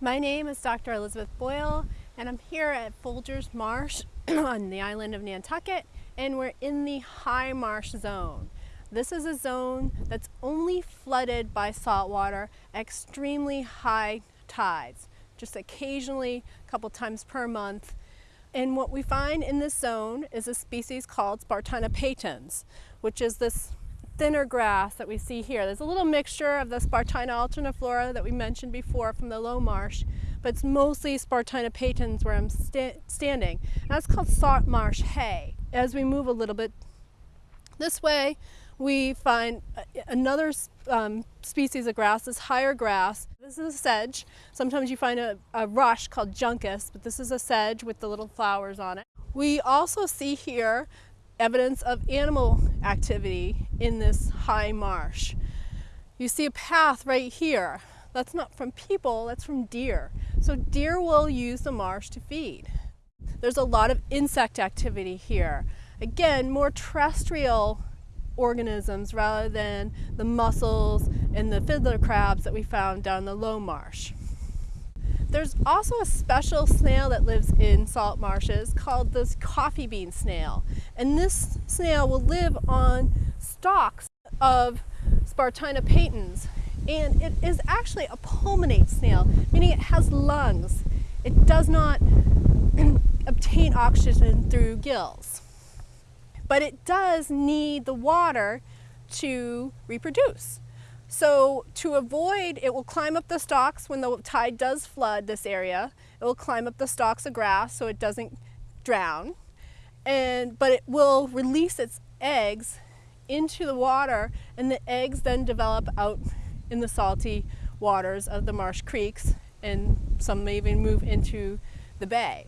My name is Dr. Elizabeth Boyle and I'm here at Folgers Marsh on the island of Nantucket and we're in the high marsh zone. This is a zone that's only flooded by saltwater extremely high tides, just occasionally a couple times per month. And what we find in this zone is a species called Spartina patens, which is this thinner grass that we see here. There's a little mixture of the Spartina alterniflora that we mentioned before from the low marsh, but it's mostly Spartina patens where I'm sta standing. And that's called salt marsh hay. As we move a little bit this way, we find another um, species of grass, this higher grass. This is a sedge. Sometimes you find a, a rush called juncus, but this is a sedge with the little flowers on it. We also see here evidence of animal activity in this high marsh. You see a path right here. That's not from people, that's from deer. So deer will use the marsh to feed. There's a lot of insect activity here. Again, more terrestrial organisms rather than the mussels and the fiddler crabs that we found down the low marsh. There's also a special snail that lives in salt marshes called the coffee bean snail. And this snail will live on stalks of Spartina patens. And it is actually a pulmonate snail, meaning it has lungs. It does not obtain oxygen through gills. But it does need the water to reproduce. So to avoid, it will climb up the stalks when the tide does flood this area. It will climb up the stalks of grass so it doesn't drown. And, but it will release its eggs into the water and the eggs then develop out in the salty waters of the marsh creeks and some may even move into the bay.